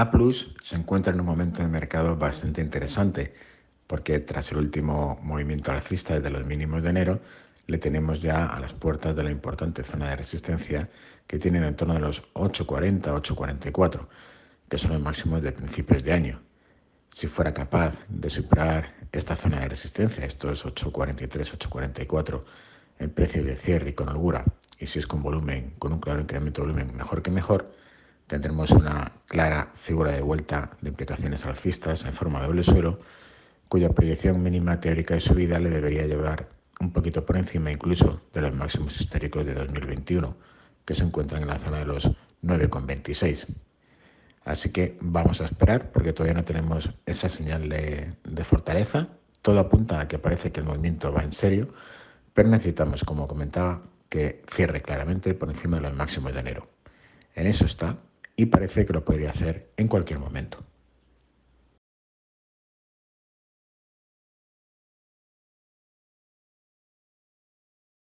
A Plus se encuentra en un momento de mercado bastante interesante porque tras el último movimiento alcista desde los mínimos de enero le tenemos ya a las puertas de la importante zona de resistencia que tienen en torno de los 8.40, 8.44, que son los máximos de principios de año. Si fuera capaz de superar esta zona de resistencia, estos 8.43, 8.44, en precio de cierre y con holgura, y si es con volumen, con un claro incremento de volumen, mejor que mejor, tendremos una clara figura de vuelta de implicaciones alcistas en forma de doble suelo, cuya proyección mínima teórica de subida le debería llevar un poquito por encima incluso de los máximos históricos de 2021, que se encuentran en la zona de los 9,26. Así que vamos a esperar porque todavía no tenemos esa señal de, fortaleza. Todo apunta a que parece que el movimiento va en serio, pero necesitamos, como comentaba, que cierre claramente por encima de los máximos de enero. En eso está y parece que lo podría hacer en cualquier momento.